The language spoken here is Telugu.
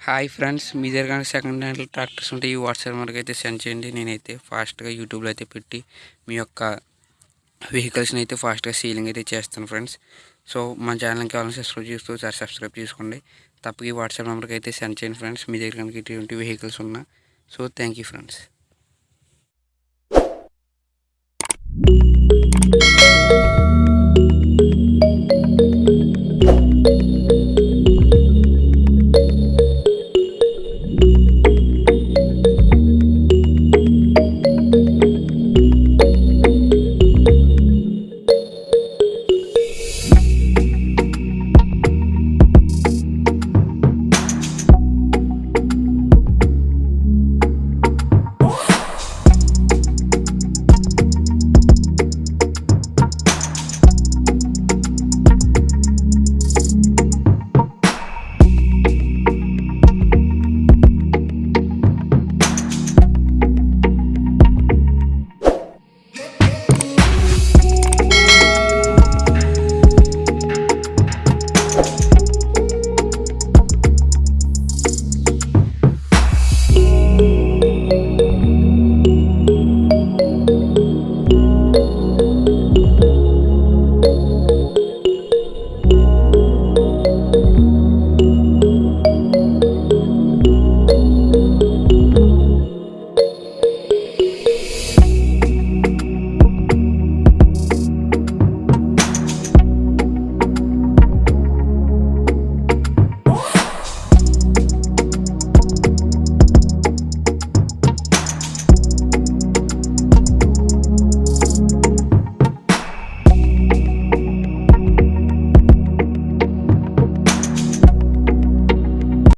హాయ్ ఫ్రెండ్స్ మీ దగ్గర సెకండ్ హ్యాండ్ ట్రాక్టర్స్ ఉంటే ఈ వాట్సాప్ నెంబర్కి అయితే సెండ్ చేయండి. నేనైతే ఫాస్ట్గా యూట్యూబ్లో అయితే పెట్టి మీ యొక్క వెహికల్స్ని అయితే ఫాస్ట్గా సీలింగ్ అయితే చేస్తాను ఫ్రెండ్స్ సో మా ఛానల్కి కావాలని సబ్స్క్రైబ్ చేస్తూ సార్ సబ్స్క్రైబ్ చేసుకోండి. తప్పక ఈ వాట్సాప్ నెంబర్కి అయితే సెండ్ చేయండి ఫ్రెండ్స్ మీ దగ్గర కనుక ఇటువంటి వెహికల్స్ ఉన్నా. So thank you friends